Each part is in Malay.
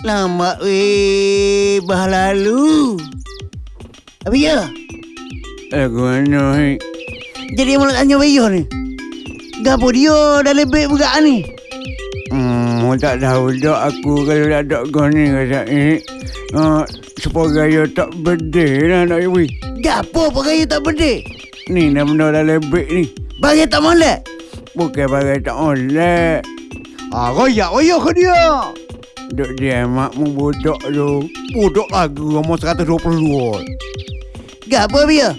Lama weh, bah lalu. Apa ya? Lagu mana? Jadi mulut tanya bayar ni. Gapo dia dah lebih buka ni? Hmm, tak tahu dah aku kalau tak ada kau ni kata ni. Uh, supaya gaya tak berde lah nak iwi. Gapo pakai tak berde? Ni dah benda dah lebih ni. Bagi tak molek. Bukan bagai tak oleh. Ah, royak royak ke dia. Duk dia makmu bodoh tu. Bodoh lagi umur 122. Gapo dia?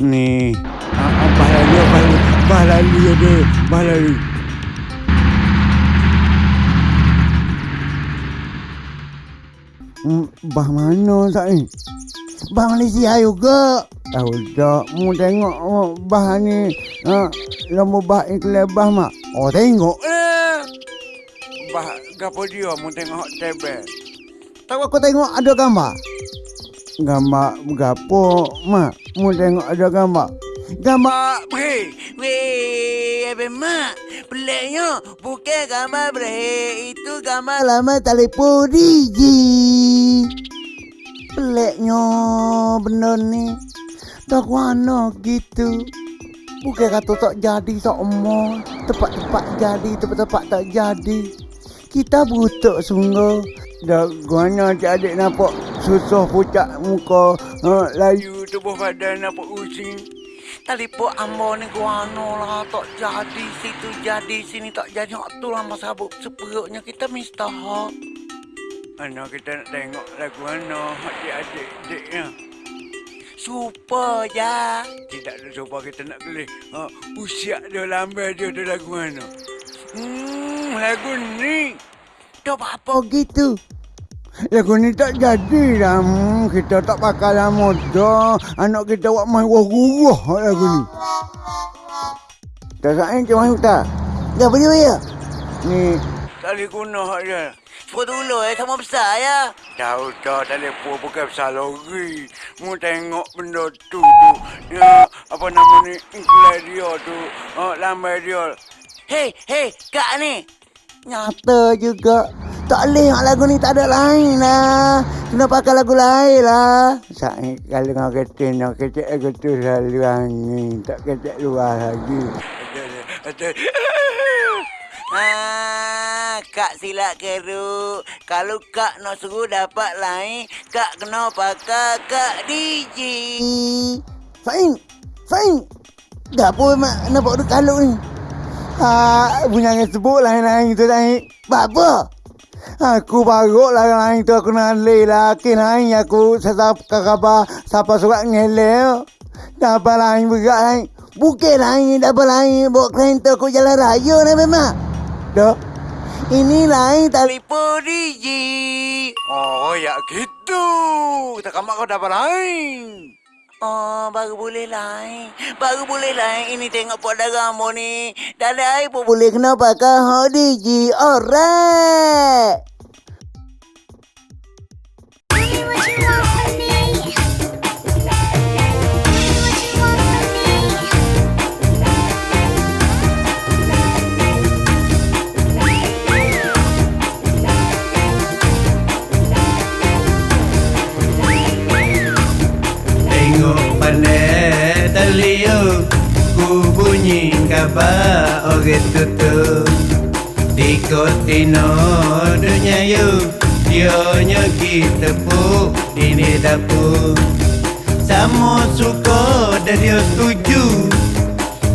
Ni. Ah, ah, bah lalu, bah lalu. Bah lalu ada. Bah lalu. Bah mana tak ni? Bah Malaysia juga. Tahu tak, mu tengok oh, bah ni. Ha, lama bah iklan bah mak. Oh, tengok. Eh. Gapo dia mu tengok tebel. Tahu aku tengok ada gambar. Gambar gapo mak? Mu tengok ada gambar. Gambar bre. Weh, apa mak? Peliknya bukan gambar bre. Itu gambar lama telefon Digi. Peliknya benda ni. Tak warna gitu. Bukan kata tak jadi tak emor. Tepat-tepat jadi, tepat-tepat tak jadi. Kita butuh sungguh. Dah guana adik nampak susah pucat muka. Ha, layu tubuh badan nampak using. Telefon ambo ni guano lah tak jadi situ jadi sini tak jadi hak tu lah masa sabuk seperutnya kita mesti hak. Anak kita nak tengok lagu mana adik-adik adiknya. Super ya. Tidak ada cuba kita nak kelih. Ha, usia dia lambat dia tu lagu mana. Hmm, lagu ni. Dah apa gitu? Lagu ni tak jadi lah. Hmm, kita tak pakai lah muda. Anak kita buat main wah-wah lagu ni. Tak sain ke main tak? Dah boleh ya? Ni tali guna hak dia. Cuba dulu eh sama besar ya. Tahu tak telefon bukan besar lagi. Mu tengok benda tu tu. Ya, apa nama ni? Iklan dia tu. Ha, lambai dia. Hei, hei, kak ni. Nyata juga. Tak boleh hak lagu ni tak ada lain lah. Kena pakai lagu lain lah. Saya kalau nak kata nak kata aku tu selalu angin. Tak kata luar lagi. Ah, kak silap keruk. Kalau kak nak suruh dapat lain, kak kena pakai kak DJ. Fain, Fain. Dah mak nampak duk kaluk ni? Ha, punya yang sebut lain-lain tu lain. Apa? Aku baru lah lain tu aku nak leh lah. Kini lain aku sesap kakabar siapa surat ngeleh. Dapat lain berat lain. Bukan lain, dapat lain. Bawa kereta aku jalan raya ni memang. Dah. Ini lain telefon DJ. Oh, ya gitu. Tak kamak kau dapat lain. Oh, baru boleh lain. Baru boleh lain. Ini tengok pot darah ni. Dah ada air pun boleh kena pakai DJ. Alright. Dionya kita pu Ini dapur Sama suka dan dia setuju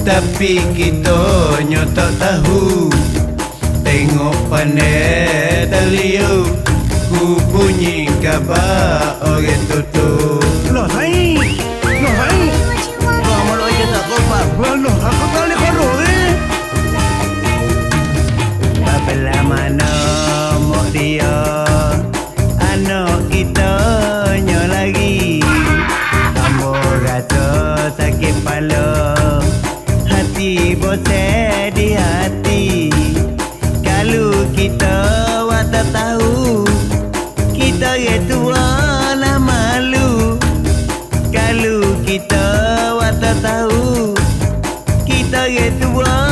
Tapi kita nyo tak tahu Tengok pandai talio Ku bunyi kabar orang tutup Loh, lain. Loh, lain. Kamu lo aja tak kompak. Loh, aku tak Kita ye tua lah malu Kalau kita wata tahu Kita ye tua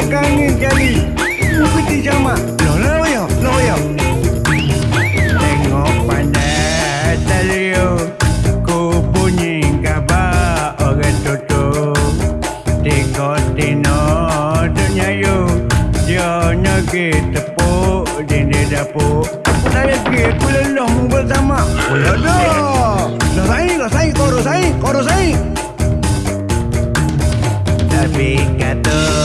tegangi sekali Ikuti sama Loh loh yo Loh yo Tengok pandai telio Ku bunyi khabar orang tutup Tiga tino dunia you Dia nyagi tepuk Dini dapur Aku nak lagi Aku lelah mu bersama Pula dah dah saing tapi kata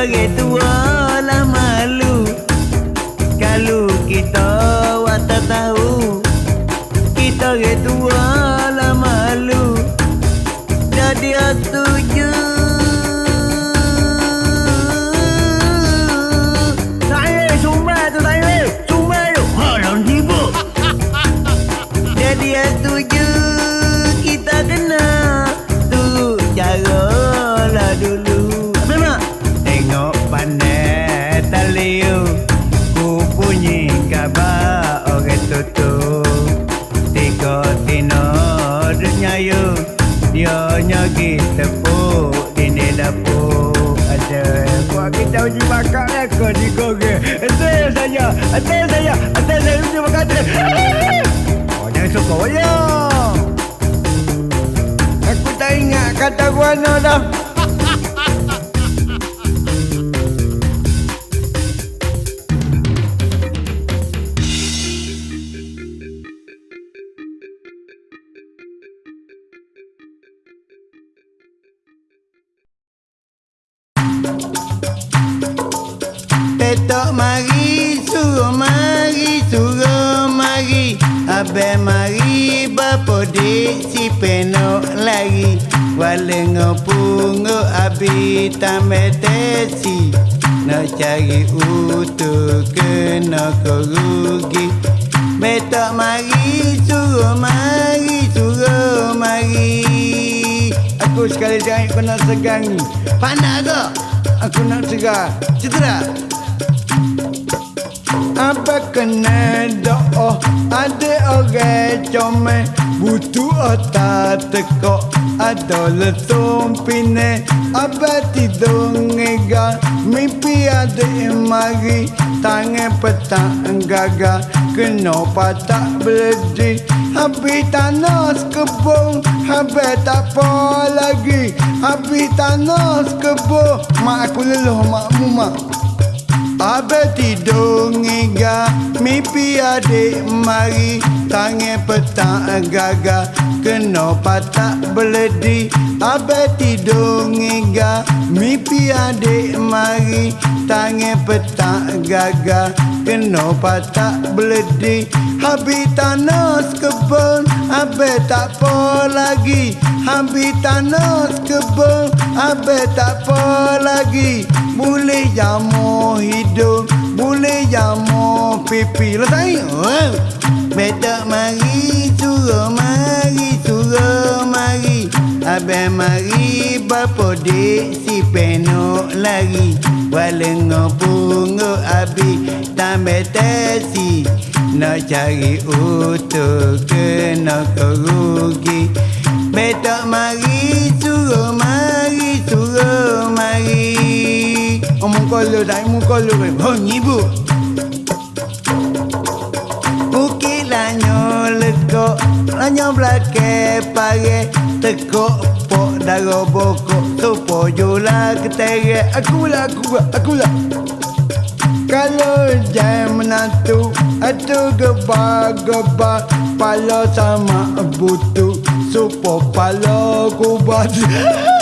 Ge tua lah malu. Kalau kita wata tahu Kita ge tua lah malu. Jadi Halang tiba. Jadi setuju Kita Kita uji makan lah di koge Ente saya Ente saya Ente saya. Uji makan Oh jangan suka wayang Aku tak ingat kata guana dah Petok mari, suruh mari, suruh mari. Abe mari, bapa dik si penok lari. Walengo pungo abi tambe tesi Nak cari utuh kena kerugi Betok mari, suruh mari, suruh mari. Aku sekali jangan kena segangi Panas ke? Aku nak segar. Cedera apa kena doa Ada orang comel. Butuh otak tekok Ada letung pine. Apa tidur ngega Mimpi ada mari. Tangan petang gagal Kena patak berdi Habis tanah kebun Habis tak apa lagi. Habis tanah kebun Mak aku leluh makmu mak Abe tidur ngiga Mimpi adik mari Tangan petang gaga Kena patak beledi Abang tidur ngega. Mimpi adik mari Tangan petang gaga Kena patak beledi Habis tanah kebun Abang tak apa lagi Habis tanah kebun Abang tak apa lagi Boleh jamu hidup Boleh jamu pipi. Letak oh. Betak mari suruh mari suruh mari. Abang mari bapa dek si penok lari. Walengo pungo abi tambah tesi Nak cari utuh kena kerugi. Betak mari suruh mari suruh Omong kalau tak omong kalau Oh nyibu Bukit lanyo legok Lanyo belakang pare Tekok pok daro bokok Sopo jola ketere Aku lah aku lah aku lah kalau jam menantu Atu geba-geba Pala sama butu Supo pala kubat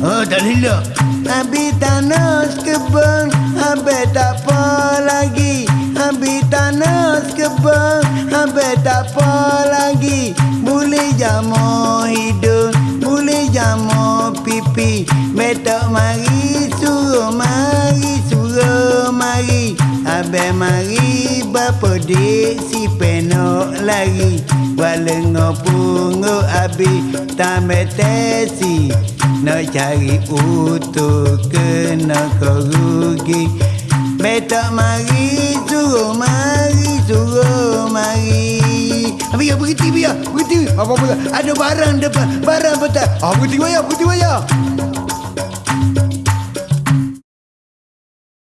Oh tak lila. Habis tanah kebun Habis tak apa lagi. Habis tanah kebun Habis tak apa lagi. Boleh jamu hidung Boleh jamu pipi. Betok mari suruh mari suruh Abang mari bapa dek si penok lari. Walengo pungo abi tambah tesi. Nak cari utuh kena kerugi Betok mari suruh mari suruh mari. Biar berhenti biar berhenti. Apa pula ada barang depan barang betul Ah berhenti wayar berhenti wayar